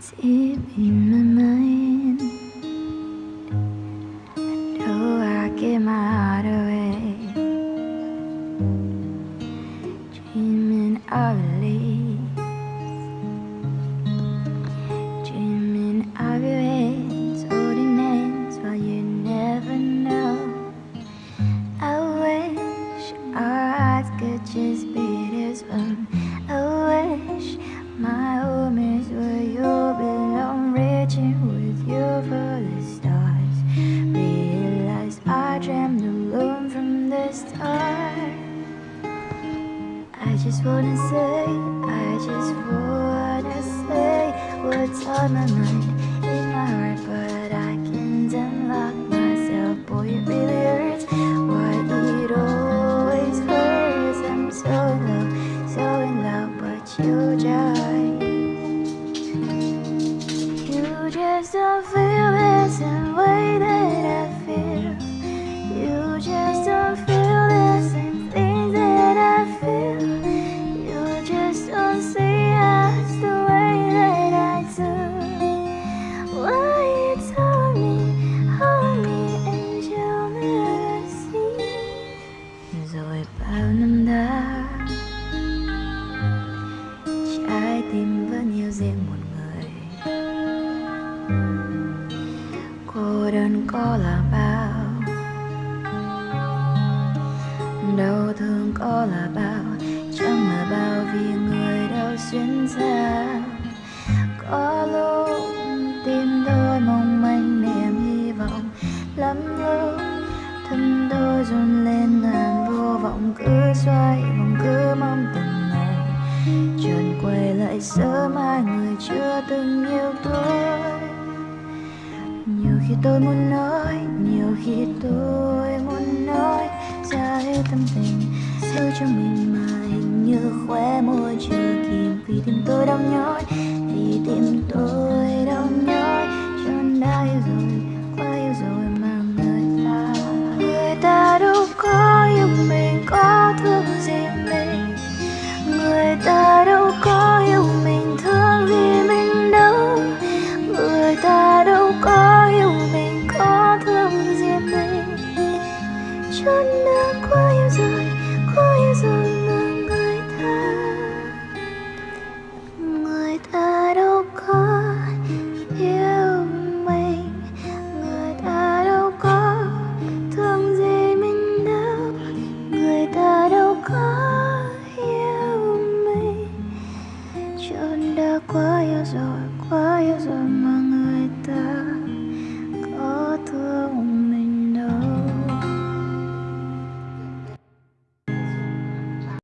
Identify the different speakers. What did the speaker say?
Speaker 1: deep in my mind. I know I give my heart away, dreaming of I just wanna say, I just wanna say what's on my mind, in my heart, but I can't unlock myself. Boy, it really hurts. Why it always hurts. I'm so in love, so in love, but you just, riêng một người. Cô đơn có là bao? Đau thương có là bao? Chẳng là bao vì người đau xuyên ra có lúc tim tôi mong manh niềm hy vọng lắm lúc thân tôi run lên ngàn vô vọng cứ xoay vòng cứ quay lại sớm hai người chưa từng yêu tôi. Nhiều khi tôi muốn nói, nhiều khi tôi muốn nói, ra hết tâm tình, giữ cho mình mà hình như khóe môi chưa kìm. Vì tim tôi đau nhói, vì tim tôi đau chốn đã quá yêu rồi quá yêu rồi mà người ta